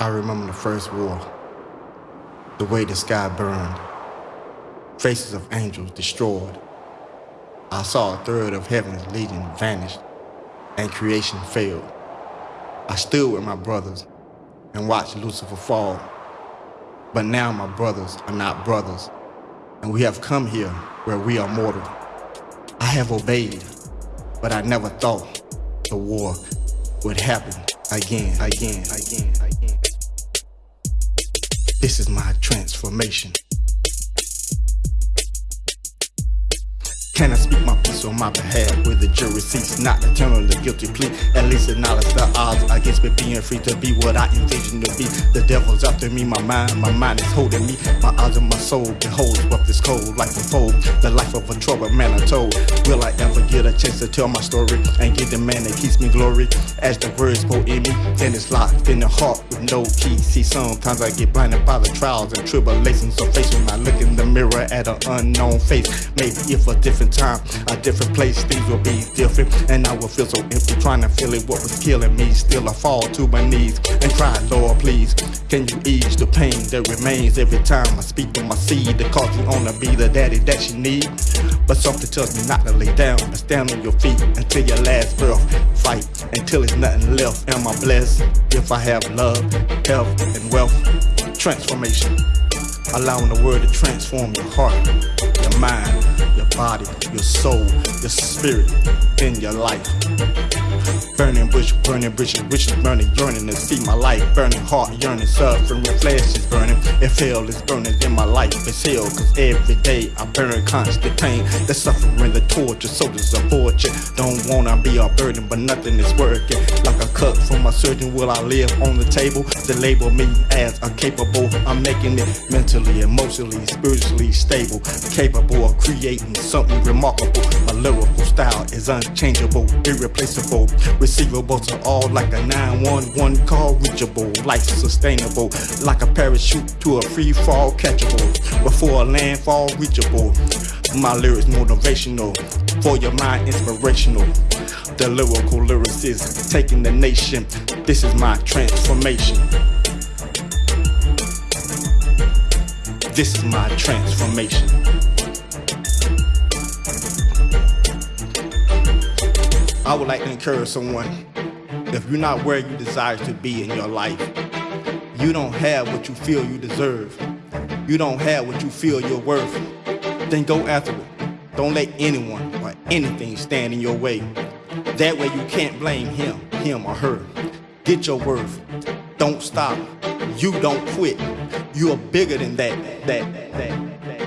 I remember the first war, the way the sky burned, faces of angels destroyed. I saw a third of heaven's legion vanish, and creation failed. I stood with my brothers and watched Lucifer fall. But now my brothers are not brothers, and we have come here where we are mortal. I have obeyed, but I never thought the war would happen again, again, again, again. This is my transformation. Can I speak my peace on my behalf with the jury seats not eternally guilty plea? At least acknowledge the odds against me being free to be what I envision to be. The devil's after me, my mind, my mind is holding me. My eyes and my soul behold what this cold life unfold. The life of a troubled man I told. Will I ever get a chance to tell my story and get the man that keeps me glory? As the words pour in me, then it's locked in the heart with no key. See, sometimes I get blinded by the trials and tribulations of face when I look in the mirror at an unknown face. Maybe if a different time, a different place, things will be different. And I will feel so empty trying to feel it, what was killing me. Still, I fall to my knees and cry, Lord, please, can you ease the pain that remains every time I speak to my seed? The cause you wanna be the daddy that she need. But something tells me not to lay down and stand on your feet until your last breath. Fight until there's nothing left. Am I blessed if I have love, health, and wealth? Transformation. Allowing the word to transform your heart, mind, your body, your soul, your spirit, and your life. Burning bush, burning bridges, wishes burning, yearning to see my life. Burning heart, yearning, suffering, flesh is burning. If hell is burning, then my life is hell. Cause every day I burn constant pain. The suffering, the torture, so soldiers are fortune, Don't wanna be a burden, but nothing is working. Like a cut from a surgeon, will I live on the table? To label me as incapable. I'm making it mentally, emotionally, spiritually stable. Capable of creating something remarkable. My lyrical style is unchangeable, irreplaceable, receivable to all like a 911 call, reachable, life sustainable, like a parachute to a free fall, catchable, before a landfall, reachable. My lyrics motivational, for your mind inspirational. The lyrical lyricist taking the nation. This is my transformation. This is my transformation. I would like to encourage someone if you're not where you desire to be in your life, you don't have what you feel you deserve, you don't have what you feel you're worth, then go after it. Don't let anyone or anything stand in your way. That way you can't blame him, him or her. Get your worth. Don't stop. You don't quit. You are bigger than that, that, that.